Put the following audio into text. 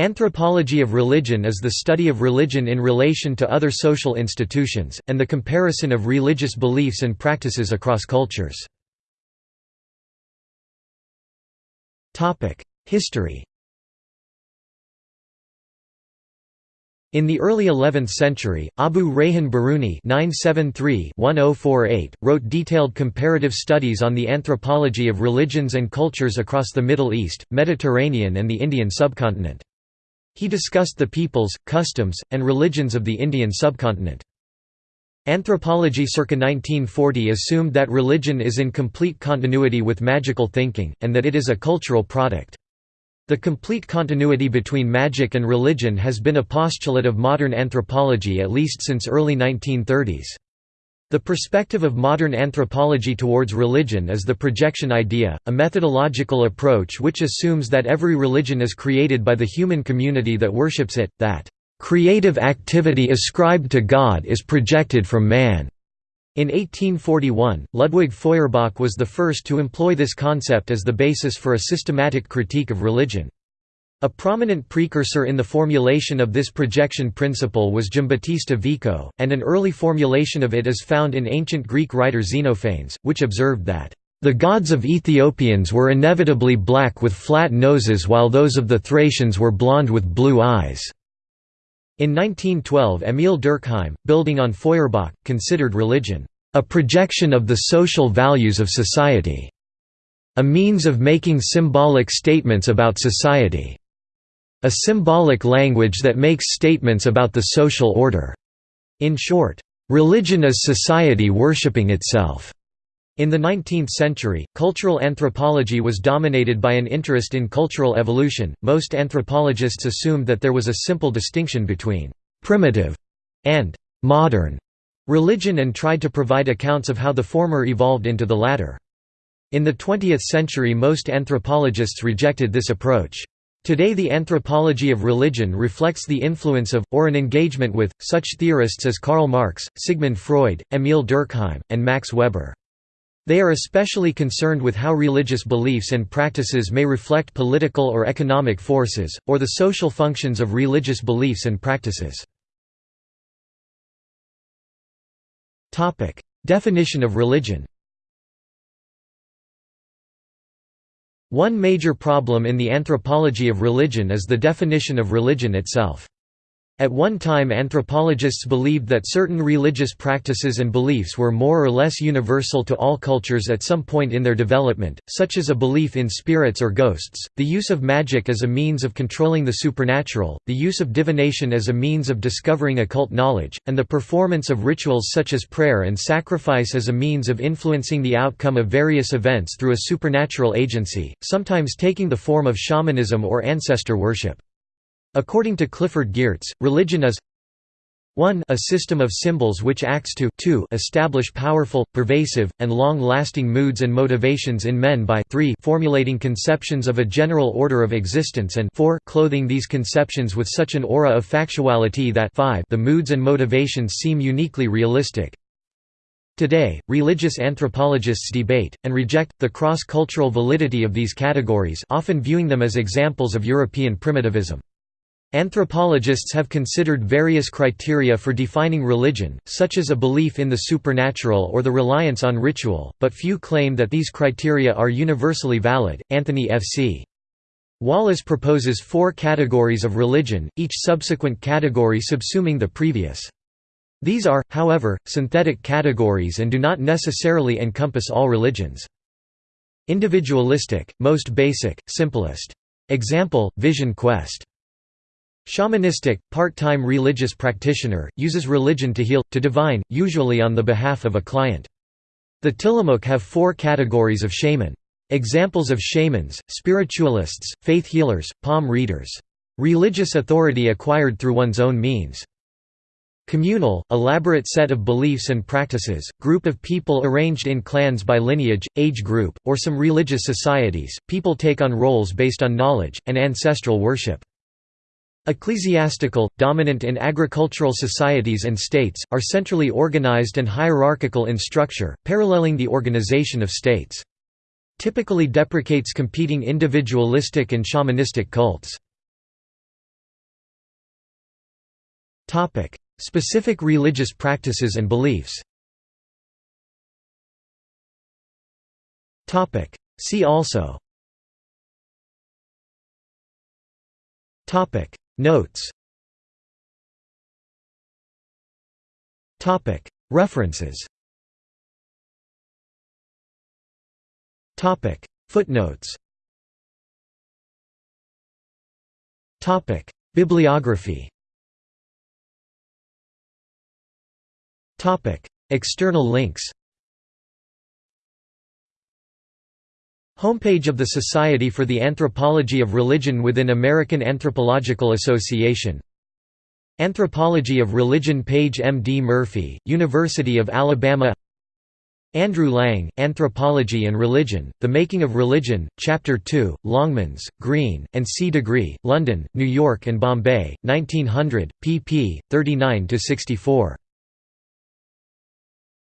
Anthropology of religion is the study of religion in relation to other social institutions, and the comparison of religious beliefs and practices across cultures. History In the early 11th century, Abu Rayhan Biruni (973–1048) wrote detailed comparative studies on the anthropology of religions and cultures across the Middle East, Mediterranean and the Indian subcontinent. He discussed the peoples, customs, and religions of the Indian subcontinent. Anthropology circa 1940 assumed that religion is in complete continuity with magical thinking, and that it is a cultural product. The complete continuity between magic and religion has been a postulate of modern anthropology at least since early 1930s. The perspective of modern anthropology towards religion is the projection idea, a methodological approach which assumes that every religion is created by the human community that worships it, that creative activity ascribed to God is projected from man. In 1841, Ludwig Feuerbach was the first to employ this concept as the basis for a systematic critique of religion. A prominent precursor in the formulation of this projection principle was Giambattista Vico, and an early formulation of it is found in ancient Greek writer Xenophanes, which observed that, "...the gods of Ethiopians were inevitably black with flat noses while those of the Thracians were blond with blue eyes." In 1912 Emil Durkheim, building on Feuerbach, considered religion, "...a projection of the social values of society." A means of making symbolic statements about society. A symbolic language that makes statements about the social order. In short, religion is society worshipping itself. In the 19th century, cultural anthropology was dominated by an interest in cultural evolution. Most anthropologists assumed that there was a simple distinction between primitive and modern religion and tried to provide accounts of how the former evolved into the latter. In the 20th century most anthropologists rejected this approach. Today the anthropology of religion reflects the influence of, or an engagement with, such theorists as Karl Marx, Sigmund Freud, Emil Durkheim, and Max Weber. They are especially concerned with how religious beliefs and practices may reflect political or economic forces, or the social functions of religious beliefs and practices. Definition of religion One major problem in the anthropology of religion is the definition of religion itself. At one time anthropologists believed that certain religious practices and beliefs were more or less universal to all cultures at some point in their development, such as a belief in spirits or ghosts, the use of magic as a means of controlling the supernatural, the use of divination as a means of discovering occult knowledge, and the performance of rituals such as prayer and sacrifice as a means of influencing the outcome of various events through a supernatural agency, sometimes taking the form of shamanism or ancestor worship. According to Clifford Geertz, religion is 1 a system of symbols which acts to 2 establish powerful, pervasive, and long-lasting moods and motivations in men by 3 formulating conceptions of a general order of existence and 4 clothing these conceptions with such an aura of factuality that 5 the moods and motivations seem uniquely realistic. Today, religious anthropologists debate, and reject, the cross-cultural validity of these categories often viewing them as examples of European primitivism. Anthropologists have considered various criteria for defining religion, such as a belief in the supernatural or the reliance on ritual, but few claim that these criteria are universally valid. Anthony F. C. Wallace proposes four categories of religion, each subsequent category subsuming the previous. These are, however, synthetic categories and do not necessarily encompass all religions. Individualistic, most basic, simplest. Example, Vision Quest. Shamanistic, part-time religious practitioner, uses religion to heal, to divine, usually on the behalf of a client. The Tillamook have four categories of shaman. Examples of shamans, spiritualists, faith healers, palm readers. Religious authority acquired through one's own means. Communal, elaborate set of beliefs and practices, group of people arranged in clans by lineage, age group, or some religious societies, people take on roles based on knowledge, and ancestral worship. Ecclesiastical, dominant in agricultural societies and states, are centrally organized and hierarchical in structure, paralleling the organization of states. Typically deprecates competing individualistic and shamanistic cults. Specific religious practices and beliefs. See also Notes. References. Footnotes. Topic. Bibliography. Topic. External links Homepage of the Society for the Anthropology of Religion within American Anthropological Association Anthropology of Religion page M. D. Murphy, University of Alabama Andrew Lang, Anthropology and Religion, The Making of Religion, Chapter 2, Longmans, Green, and C. Degree, London, New York and Bombay, 1900, pp. 39–64.